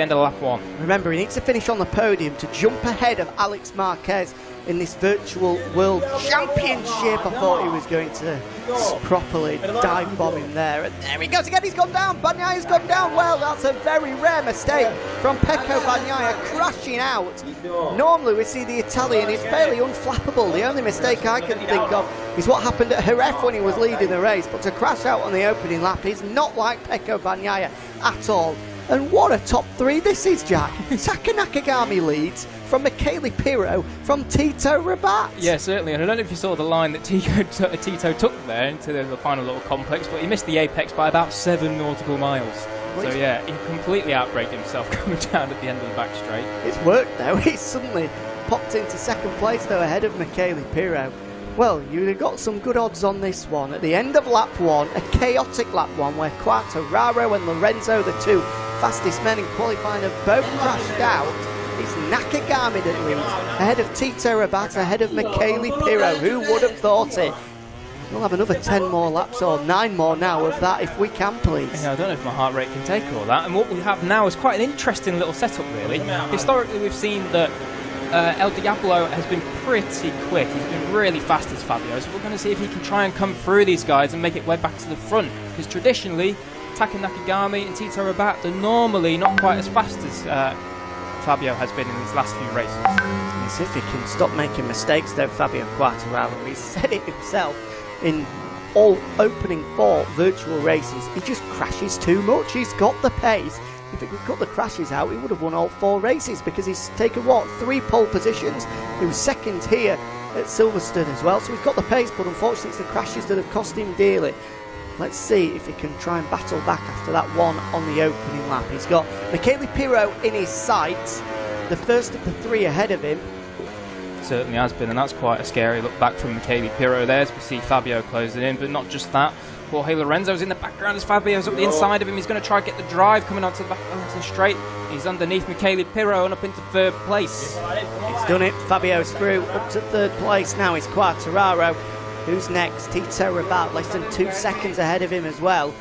End of lap one. Remember, he needs to finish on the podium to jump ahead of Alex Marquez in this virtual world championship. I thought he was going to properly dive bomb him there. And there he goes again, he's gone down. Bagnaia's gone down. Well, that's a very rare mistake from Pecco Bagnaia crashing out. Normally we see the Italian is fairly unflappable. The only mistake I can think of is what happened at Jerez when he was leading the race. But to crash out on the opening lap is not like Pecco Bagnaia at all. And what a top three this is, Jack. Taka Nakagami leads from Michele Pirro from Tito Rabat. Yeah, certainly. And I don't know if you saw the line that Tito, Tito took there into the, the, final little complex, but he missed the apex by about seven nautical miles. so yeah, he completely outbraked himself coming down at the end of the back straight. It's worked though. He's suddenly popped into second place though ahead of Michele Pirro. Well, you'd have got some good odds on this one. At the end of lap one, a chaotic lap one where Quartararo and Lorenzo, the two fastest men in qualifying, have both crashed out. It's Nakagami that leads, ahead of Tito Rabat, ahead of Michele Pirro. Who would have thought it? We'll have another 10 more laps or 9 more now of that if we can, please. Yeah, I don't know if my heart rate can take all that. And what we have now is quite an interesting little setup, really. Historically, we've seen that uh, El Diablo has been pretty quick. He's been really fast as Fabio, so we're going to see if he can try and come through these guys and make it way back to the front. Because traditionally, Taka Nakagami and Tito Rabat are normally not quite as fast as uh, Fabio has been in these last few races. As if he can stop making mistakes though, Fabio Quartararo. He said it himself in all opening four virtual races. He just crashes too much. He's got the pace if he could cut the crashes out, he would have won all four races because he's taken what three pole positions. He was second here at Silverstone as well, so he's got the pace, but unfortunately, it's the crashes that have cost him dearly. Let's see if he can try and battle back after that one on the opening lap. He's got Michele Pirro in his sights, the first of the three ahead of him. Certainly has been, and that's quite a scary look back from Michele Pirro there as we see Fabio closing in, but not just that. Jorge Lorenzo's in the background as Fabio's up the inside of him. He's going to try and get the drive coming onto the, back, onto the straight. He's underneath Michele Pirro and up into third place. He's done it. Fabio's through up to third place now. It's Quartararo. Who's next? Tito Rabat, less than two seconds ahead of him as well.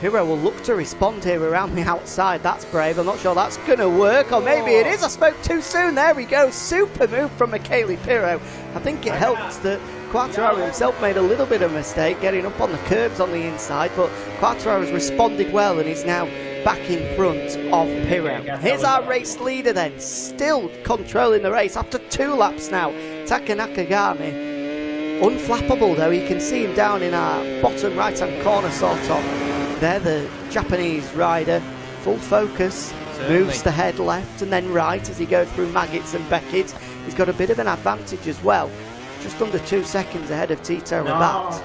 Pirro will look to respond here around the outside. That's brave. I'm not sure that's going to work, or maybe it is. I spoke too soon. There we go. Super move from Michele Pirro. I think it helps that Quartararo himself made a little bit of a mistake getting up on the curbs on the inside, but Quartararo has responded well and is now back in front of Pirro. Here's our race leader then, still controlling the race after two laps now. Taka Nakagami. Unflappable though, you can see him down in our bottom right hand corner sort of. There, the Japanese rider, full focus, Certainly. moves the head left and then right as he goes through Maggotts and Beckett. He's got a bit of an advantage as well just under two seconds ahead of Tito no. Rabat.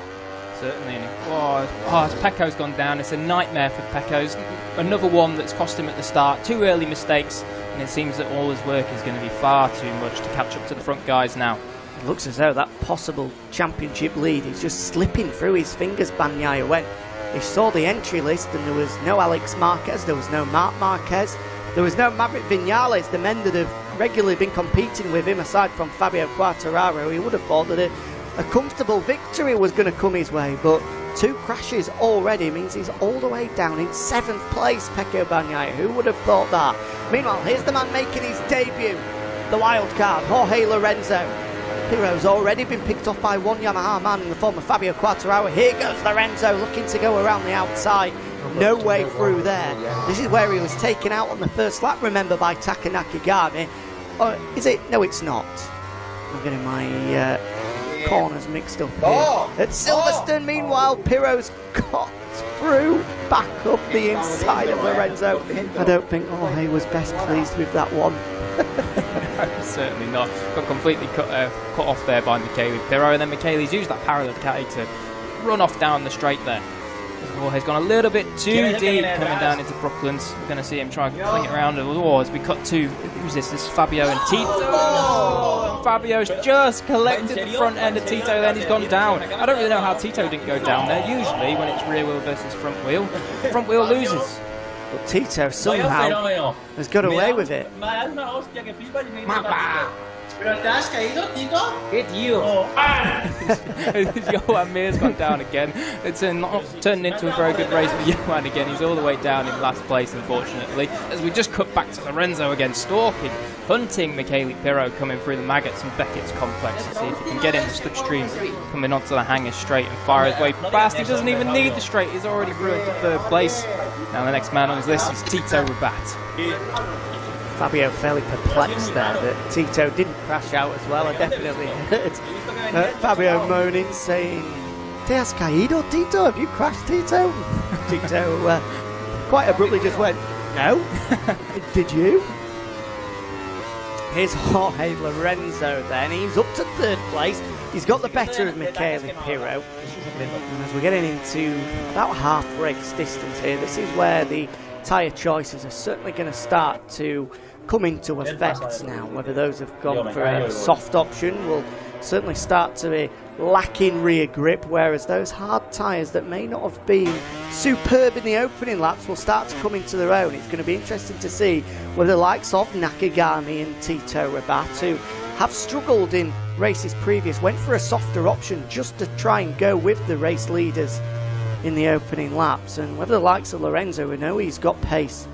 Certainly. Oh, oh, Pecco's gone down. It's a nightmare for Pecco's. Another one that's cost him at the start. Two early mistakes, and it seems that all his work is going to be far too much to catch up to the front guys now. It looks as though that possible championship lead is just slipping through his fingers, Bagnaia, went. he saw the entry list and there was no Alex Marquez, there was no Marc Marquez, there was no Maverick Vinales, the men that have regularly been competing with him aside from Fabio Quartararo. He would have thought that a, comfortable victory was going to come his way, but two crashes already means he's all the way down in seventh place, Pecco Bagnaia. Who would have thought that? Meanwhile, here's the man making his debut, the wild card, Jorge Lorenzo. Pirro's already been picked off by one Yamaha man in the form of Fabio Quartararo. Here goes Lorenzo looking to go around the outside no way through there. This is where he was taken out on the first lap, remember, by Taka Nakagami. Or is it? No, it's not. I'm getting my uh, corners mixed up here. Oh. At Silverstone, meanwhile, Pirro's got through back up the inside of Lorenzo. I don't think Jorge was best pleased with that one. Certainly not. Got completely cut, uh, cut off there by Michele Pirro, and then Michele's used that parallel caddy to run off down the straight there. Jorge's gone a little bit too deep coming down into Brooklands. We're going to see him try and fling it around. Oh, as we cut to, who's this? This is Fabio and Tito. Fabio's just collected the front end of Tito, then he's gone down. I don't really know how Tito didn't go down there. Usually, when it's rear wheel versus front wheel, front wheel loses. But Tito somehow has got away with it. ¿Pero te has caído, Tito? ¿Qué tío? Oh. Joan Mir's gone down again. It's a not turned into a very good race for Joan again. He's all the way down in last place, unfortunately. As we just cut back to Lorenzo again, stalking, hunting Michele Pirro coming through the Maggotts and Becketts complex to see if he can get in the slipstream, coming onto the Hangar straight and fire his way past. He doesn't even need the straight, he's already through into third place. Now the next man on his list is Tito Rabat. Fabio fairly perplexed there that Tito didn't crash out as well. I definitely heard uh, Fabio moaning, saying, Te has caído, Tito? Have you crashed, Tito? Tito uh, quite abruptly just went, No. Did you? Here's Jorge Lorenzo then. He's up to third place. He's got the better of Michele Pirro. As we're getting into about half race distance here, this is where the tyre choices are certainly going to start to come into effect now. Whether those have gone for a soft option will certainly start to be lacking rear grip, whereas those hard tyres that may not have been superb in the opening laps will start to come into their own. It's going to be interesting to see whether the likes of Nakagami and Tito Rabat, who have struggled in races previous, went for a softer option just to try and go with the race leaders in the opening laps, and whether the likes of Lorenzo, we know he's got pace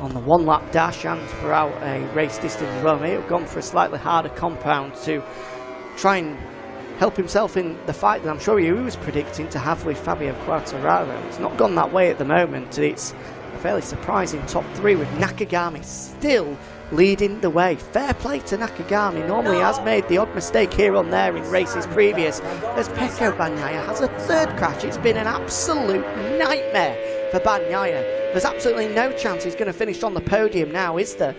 on the one lap. Dash and throughout a race distance as well, may have gone for a slightly harder compound to try and help himself in the fight. That I'm sure he was predicting to have with Fabio Quartararo. It's not gone that way at the moment, it's a fairly surprising top three with Nakagami still leading the way. Fair play to Nakagami. Normally has made the odd mistake here on there in races previous. As Pecco Bagnaia has a third crash. It's been an absolute nightmare for Bagnaia. There's absolutely no chance he's going to finish on the podium now, is there?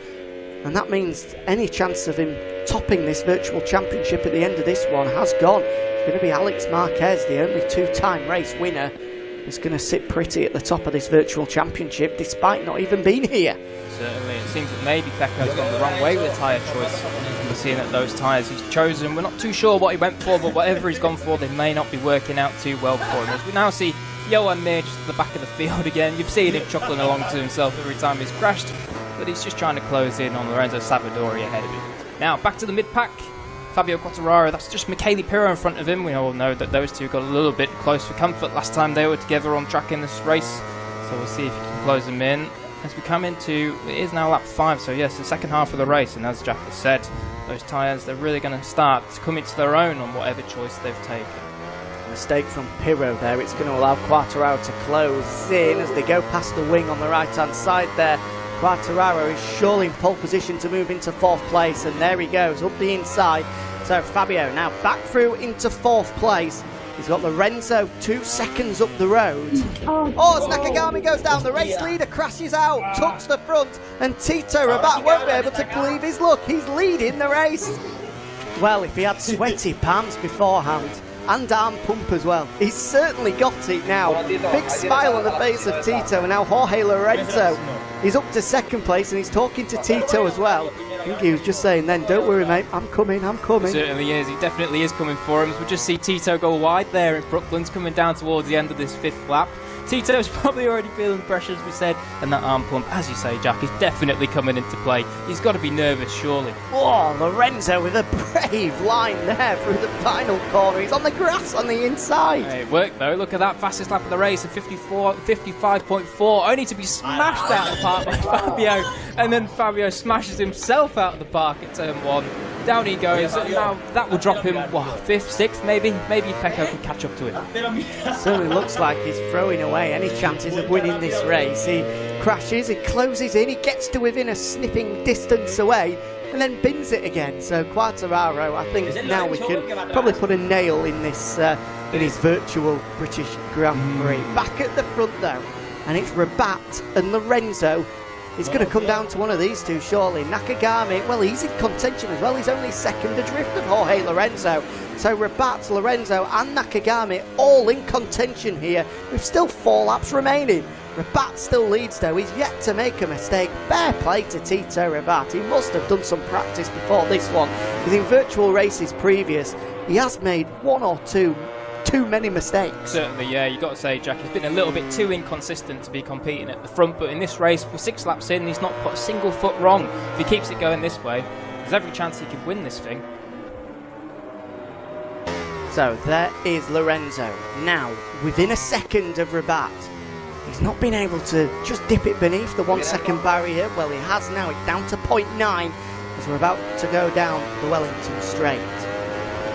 And that means any chance of him topping this virtual championship at the end of this one has gone. It's going to be Alex Marquez, the only two-time race winner, is going to sit pretty at the top of this virtual championship despite not even being here. Certainly, it seems that maybe Pecco's gone the wrong way with the tyre choice. We're seeing that those tyres he's chosen, we're not too sure what he went for, but whatever he's gone for, they may not be working out too well for him. As we now see Joan Mir just at the back of the field again. You've seen him chuckling along to himself every time he's crashed, but he's just trying to close in on Lorenzo Savadori ahead of him. Now, back to the mid-pack. Fabio Quartararo, that's just Michele Pirro in front of him. We all know that those two got a little bit close for comfort last time they were together on track in this race. So we'll see if he can close them in. As we come into, it is now lap 5, so yes, the second half of the race, and as Jack has said, those tyres, they're really going to start to come into their own on whatever choice they've taken. Mistake from Pirro there. It's going to allow Quartararo to close in as they go past the wing on the right hand side there. Quartararo is surely in pole position to move into fourth place, and there he goes up the inside. So Fabio now back through into fourth place. He's got Lorenzo two seconds up the road. Oh, as Nakagami goes down, the race leader crashes out, tucks the front, and Tito Rabat won't be able to believe his luck. He's leading the race. Well, if he had sweaty palms beforehand, and arm pump as well. He's certainly got it now. Big smile on the face of Tito, and now Jorge Lorenzo. He's up to second place, and he's talking to Tito as well. I think he was just saying then, don't worry, mate, I'm coming, I'm coming. Certainly is. He definitely is coming for him. We just see Tito go wide there in Brooklands, coming down towards the end of this fifth lap. Tito's probably already feeling the pressure, as we said, and that arm pump, as you say, Jack, is definitely coming into play. He's got to be nervous, surely. Oh, Lorenzo with a brave line there through the final corner. He's on the grass on the inside. Hey, it worked though. Look at that fastest lap of the race at 54, 55.4, only to be smashed out of the park by Fabio, and then Fabio smashes himself out of the park at turn one. Down he goes, now that will drop him, what, fifth, sixth, maybe? Maybe Pecco can catch up to him. Certainly looks like he's throwing away any chances of winning this race. He crashes, he closes in, he gets to within a sniffing distance away, and then bins it again. So Quartararo, I think now we can probably put a nail in this uh, in his virtual British Grand Prix. Back at the front though, and it's Rabat and Lorenzo. It's going to come down to one of these two, shortly. Nakagami, well, he's in contention as well. He's only second adrift of Jorge Lorenzo. So Rabat, Lorenzo, and Nakagami all in contention here, with still four laps remaining. Rabat still leads though, he's yet to make a mistake. Fair play to Tito Rabat, he must have done some practice before this one, because in virtual races previous, he has made one or two too many mistakes. Certainly, yeah, you've got to say, Jack, he's been a little bit too inconsistent to be competing at the front, but in this race, we're six laps in, he's not put a single foot wrong. If he keeps it going this way, There's every chance he could win this thing. So there is Lorenzo. Now, within a second of Rabat, he's not been able to just dip it beneath the one second barrier. Well, he has now. It's down to 0.9 as we're about to go down the Wellington Straight.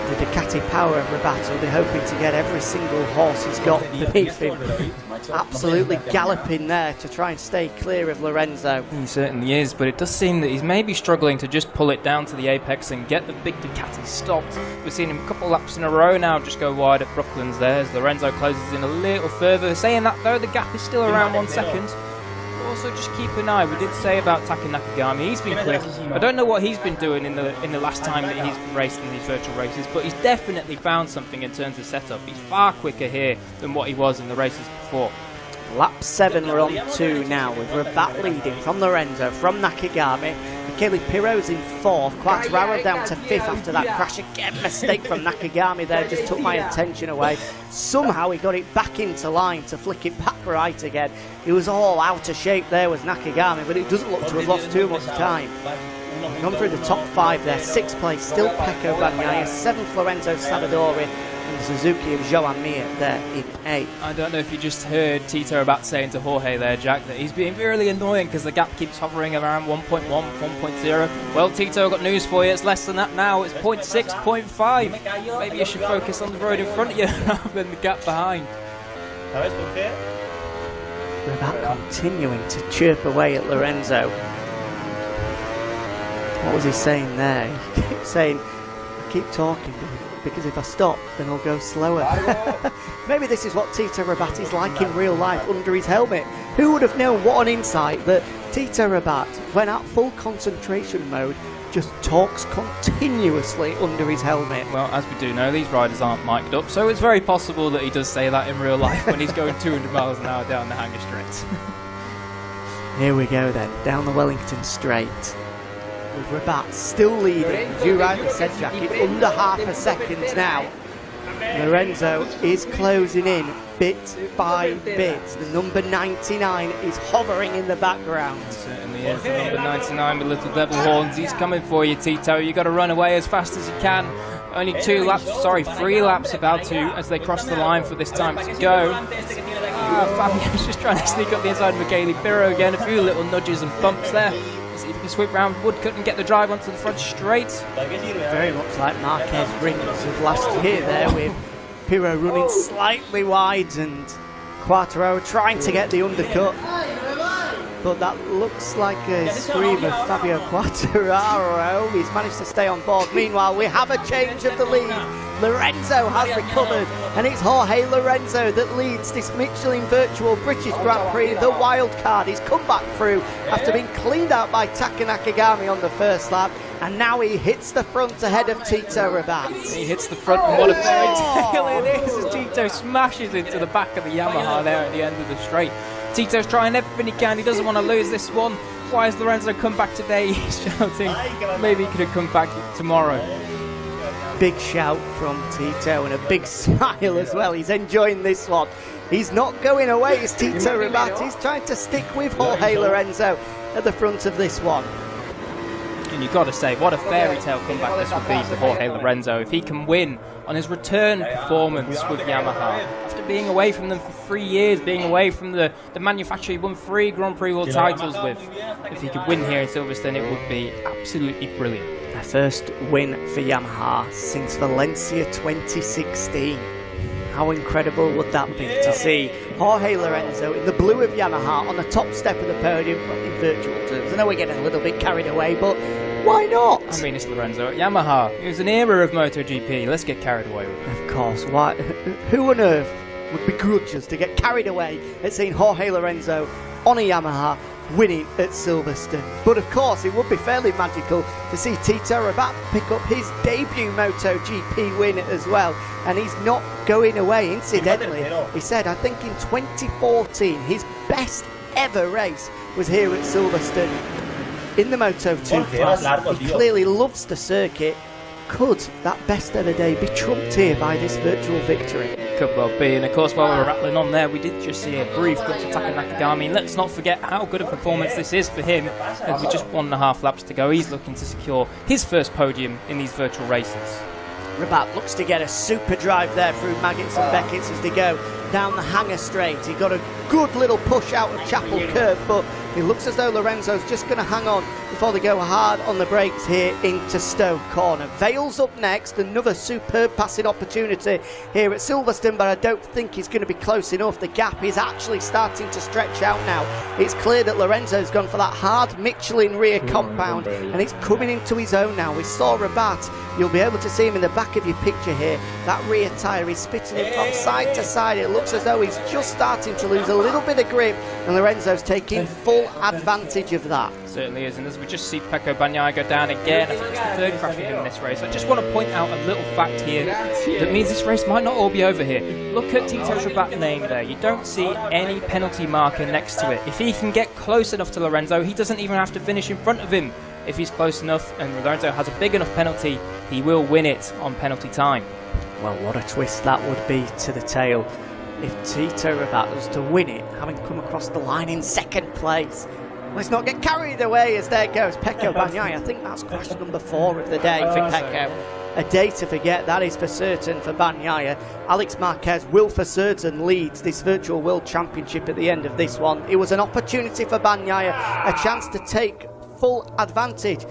The Ducati power of Rabat they're hoping to get every single horse he's got beneath him. Absolutely galloping there to try and stay clear of Lorenzo. He certainly is, but it does seem that he's maybe struggling to just pull it down to the apex and get the big Ducati stopped. We've seen him a couple laps in a row now just go wide at Brooklands there as Lorenzo closes in a little further. Saying that though, the gap is still around one second. Also, just keep an eye. We did say about Taka Nakagami. He's been quick. I don't know what he's been doing in the in the last time that he's raced in these virtual races, but he's definitely found something in terms of setup. He's far quicker here than what he was in the races before. Lap 7 we're on 2 now with Rabat leading from Lorenzo, from Nakagami. Michele Pirro's in 4th, Quartararo down to 5th after that crash again. Mistake from Nakagami there, just took my attention away. Somehow he got it back into line to flick it back right again. He was all out of shape there was Nakagami, but it doesn't look to have lost too much time. Gone through the top 5 there, 6th place still Pecco Bagnaia, 7th Lorenzo Savadori, Suzuki of Joan Mir there in 8. I don't know if you just heard Tito about saying to Jorge there, Jack, that he's being really annoying because the gap keeps hovering around 1.1, 1.0. Well, Tito, I've got news for you. It's less than that now. It's 0.6, 0.5. Maybe you should focus on the road in front of you rather than the gap behind. Rabat continuing to chirp away at Lorenzo. What was he saying there? He kept saying, keep talking because if I stop, then I'll go slower. Maybe this is what Tito Rabat is like in real life under his helmet. Who would have known what an insight that Tito Rabat, when at full concentration mode, just talks continuously under his helmet. Well, as we do know, these riders aren't mic'd up, so it's very possible that he does say that in real life when he's going 200 miles an hour down the Hangar Straight. Here we go then, down the Wellington Straight. With Rabat still leading, as you rightly said, Jack, under half a second now. Lorenzo is closing in bit by bit. The number 99 is hovering in the background. Certainly is. The number 99 with little devil horns. He's coming for you, Tito. You've got to run away as fast as you can. Only two laps, sorry, three laps about to as they cross the line for this time to go. Ah, Fabio's just trying to sneak up the inside of Michele Pirro again. A few little nudges and bumps there. See if he can sweep round Woodcote and get the drive onto the front straight. Very much like Marquez Rins of last year there with Pirro running slightly wide and Quartararo trying to get the undercut. But that looks like a scream of Fabio Quartararo. He's managed to stay on board. Meanwhile, we have a change of the lead. Lorenzo has recovered, and it's Jorge Lorenzo that leads this Michelin Virtual British Grand Prix, the wild card. He's come back through after being cleaned out by Taka Nakagami on the first lap, and now he hits the front ahead of Tito Rabat. He hits the front, and what a fairy tale it is as Tito smashes into the back of the Yamaha there at the end of the straight. Tito's trying everything he can. He doesn't want to lose this one. Why has Lorenzo come back today? He's shouting. Maybe he could have come back tomorrow. Big shout from Tito and a big smile as well. He's enjoying this one. He's not going away. It's Tito Rabat. He's trying to stick with Jorge Lorenzo at the front of this one. And you've got to say, what a fairy tale comeback this would be for Jorge Lorenzo if he can win on his return performance with Yamaha. After being away from them for three years, being away from the, the manufacturer he won three Grand Prix World titles with, if he could win here in Silverstone, it would be absolutely brilliant. Their first win for Yamaha since Valencia 2016. How incredible would that be to see Jorge Lorenzo in the blue of Yamaha on the top step of the podium in virtual terms? I know we're getting a little bit carried away, but why not? I mean, it's Lorenzo at Yamaha. It was an era of MotoGP. Let's get carried away with it. Of course. Why? Who on earth would begrudge us to get carried away at seeing Jorge Lorenzo on a Yamaha winning at Silverstone? But of course, it would be fairly magical to see Tito Rabat pick up his debut MotoGP win as well. And he's not going away, incidentally. He said, I think in 2014, his best ever race was here at Silverstone in the Moto 2 class. He clearly loves the circuit could that best ever day be trumped here by this virtual victory? Could well be, and of course, while we were rattling on there, we did just see a brief glimpse of Taka Nakagami. Let's not forget how good a performance this is for him. As with just one and a half laps to go, he's looking to secure his first podium in these virtual races. Rabat looks to get a super drive there through Maggots and Becketts as they go down the Hangar straight. He got a good little push out of Chapel Curve, but it looks as though Lorenzo's just going to hang on before they go hard on the brakes here into Stowe Corner. Vale's up next, another superb passing opportunity here at Silverstone, but I don't think he's going to be close enough. The gap is actually starting to stretch out now. It's clear that Lorenzo's gone for that hard Michelin rear mm, compound, and it's coming into his own now. We saw Rabat. You'll be able to see him in the back of your picture here. That rear tyre is spitting him from side to side. It looks as though he's just starting to lose a little bit of grip, and Lorenzo's taking full advantage of that. Certainly is, and as we just see Pecco Bagnaia go down again, I think it's the third crash for him in this race. I just want to point out a little fact here that means this race might not all be over here. Look at Tito Rabat name there. You don't see any penalty marker next to it. If he can get close enough to Lorenzo, he doesn't even have to finish in front of him. If he's close enough and Lorenzo has a big enough penalty, he will win it on penalty time. Well, what a twist that would be to the tail if Tito Rabat was to win it, having come across the line in second place. Let's not get carried away as there goes Pecco Bagnaia. I think that's crash number four of the day for Pecco. A day to forget, that is for certain for Bagnaia. Alex Marquez will for certain lead this Virtual World Championship at the end of this one. It was an opportunity for Bagnaia, a chance to take full advantage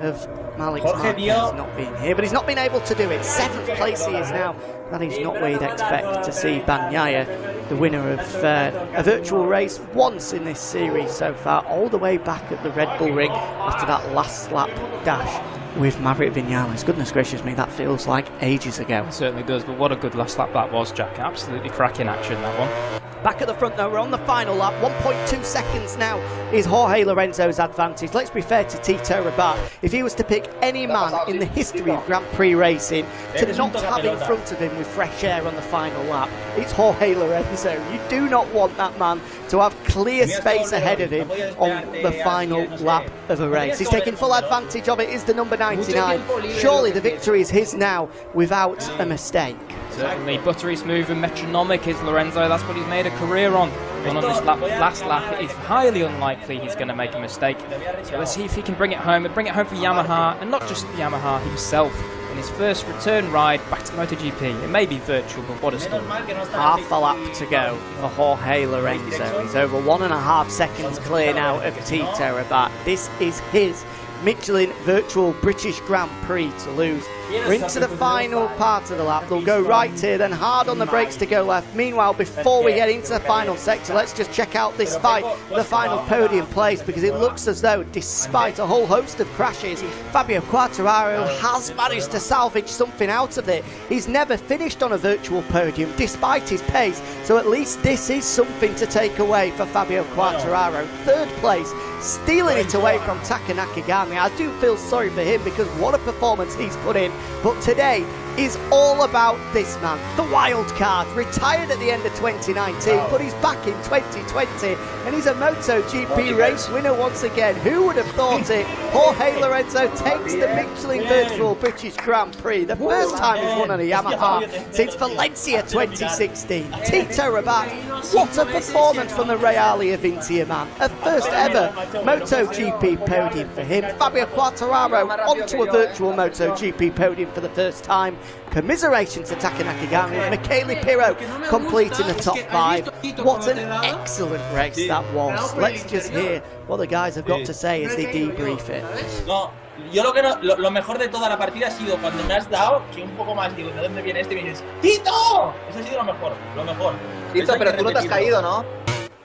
of Malik Marquez not being here, but he's not been able to do it. Seventh place he is now. That is not where you'd expect to see Bagnaia, the winner of uh, a virtual race once in this series so far, all the way back at the Red Bull Ring after that last lap dash with Maverick Vinales. Goodness gracious me, that feels like ages ago. It certainly does, but what a good last lap that was, Jack. Absolutely cracking action, that one. Back at the front though, we're on the final lap. 1.2 seconds now is Jorge Lorenzo's advantage. Let's be fair to Tito Rabat. If he was to pick any man in the history of Grand Prix racing to not have in front of him with fresh air on the final lap, it's Jorge Lorenzo. You do not want that man to have clear space ahead of him on the final lap of a race. He's taking full advantage of it, is the number 99. Surely the victory is his now without a mistake. Certainly, buttery smooth and metronomic is Lorenzo. That's what he's made a career on. But on this lap, last lap, it's highly unlikely he's going to make a mistake. So let's see if he can bring it home and bring it home for Yamaha, and not just Yamaha himself. In his first return ride back to MotoGP. It may be virtual, but what a story. Half a lap to go for Jorge Lorenzo. He's over one and a half seconds clear now of Tito Rabat. This is his Michelin Virtual British Grand Prix to lose. We're into the final part of the lap. They'll go right here, then hard on the brakes to go left. Meanwhile, before we get into the final sector, let's just check out this fight, the final podium place, because it looks as though, despite a whole host of crashes, Fabio Quartararo has managed to salvage something out of it. He's never finished on a virtual podium, despite his pace, so at least this is something to take away for Fabio Quartararo. Third place, stealing it away from Taka Nakagami. I do feel sorry for him because what a performance he's put in but today is all about this man, the wild card, retired at the end of 2019, but he's back in 2020, and he's a MotoGP race winner once again. Who would have thought it? Jorge Lorenzo takes the Michelin Virtual British Grand Prix, the first time he's won on a Yamaha since Valencia 2016. Tito Rabat, what a performance from the Reale Avintia man. A first ever MotoGP podium for him. Fabio Quartararo onto a virtual MotoGP podium for the first time. Commiserations to Taka Nakagami. Michele Pirro completing the top five. What an excellent race that was. Let's just hear what the guys have got to say as they debrief it. No, yo lo que no, lo, lo, mejor de toda la partida ha sido cuando me has dado, que un poco más digo, ¿de dónde viene este? Y me dices, ¡Tito! Eso ha sido lo mejor, lo mejor. Tito, pero tú no te has caído, ¿no?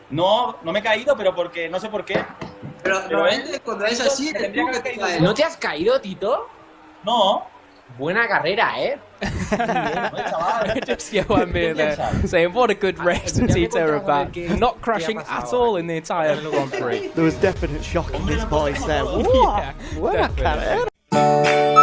No, no me he caído, pero porque, no sé por qué. Pero, normalmente cuando es así, tendría que haber caído. ¿No te has caído, Tito? No. Buena carrera, ¿eh? Just Joan Mir there saying what a good race for Tito Rabat, not crashing at all in the entire Grand Prix. There was definite shock in his voice there. What? yeah, Buena carrera.